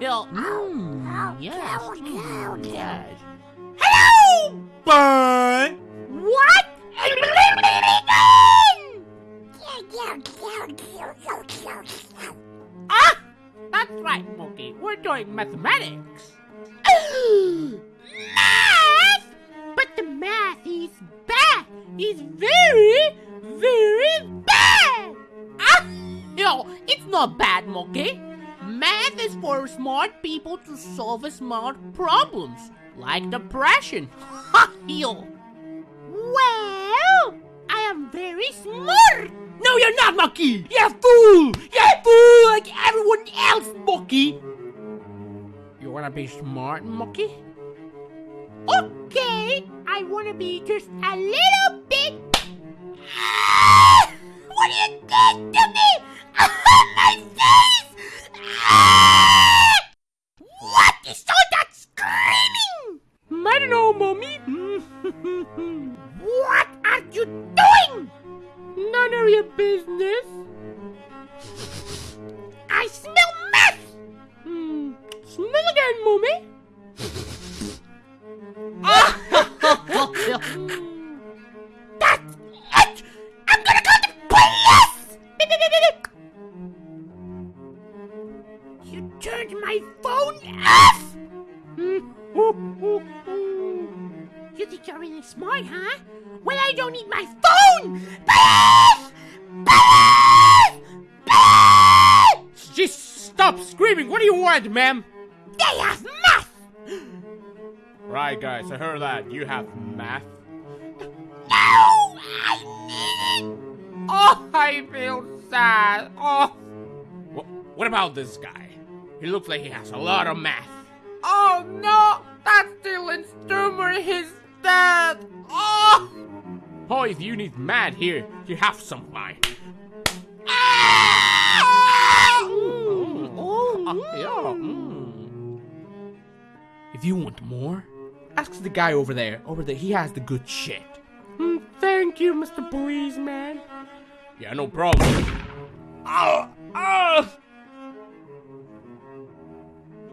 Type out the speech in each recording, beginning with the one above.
Yo, mm, yes, mm, yes. Hello, Bun. What? ah, that's right, Mookie. We're doing mathematics. math? But the math is bad. It's very, very bad. Ah, yo, it's not bad, Mookie. Math is for smart people to solve smart problems, like depression. Ha, yo. Well, I am very smart. No, you're not, Monkey! You're a fool! You're a fool like everyone else, Monkey! You wanna be smart, Mookie? Okay, I wanna be just a little what are you doing? None of your business. I smell meth! Hmm. Smell again, mommy. That's it! I'm gonna call the police! You turned my phone off! Think you're really smart, huh? Well, I don't need my phone! Police! Police! Police! Just stop screaming! What do you want, ma'am? They have math! Right, guys, I heard that. You have math? No! I need it! Oh, I feel sad. Oh. What about this guy? He looks like he has a lot of math. Oh no! That's Dylan Sturmer, his dad! Oh! Oh, if you need mad here, you have some mine. Ah! Mm. Oh, yeah. Mm. If you want more, ask the guy over there. Over there, he has the good shit. Mm, thank you, Mr. Policeman. Yeah, no problem. Oh, oh.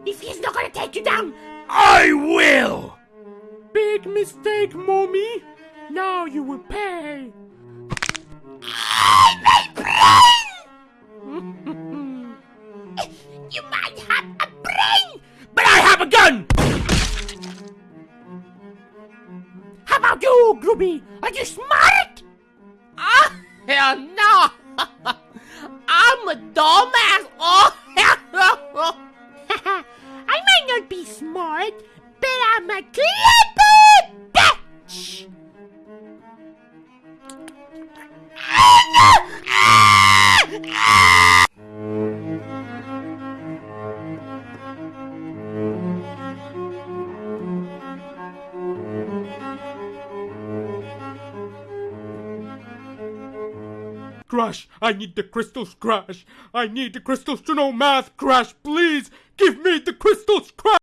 If he's not gonna take you down, I will! Big mistake, mommy. Now you will pay. I my brain! you might have a brain, but I have a gun! How about you, Grubby? Are you smart? Ah, hell no! I'm a dumbass! Oh, hell no! I might not be smart, but I'm a clever Crash, I need the crystals, Crash. I need the crystals to know math, Crash. Please give me the crystals, Crash.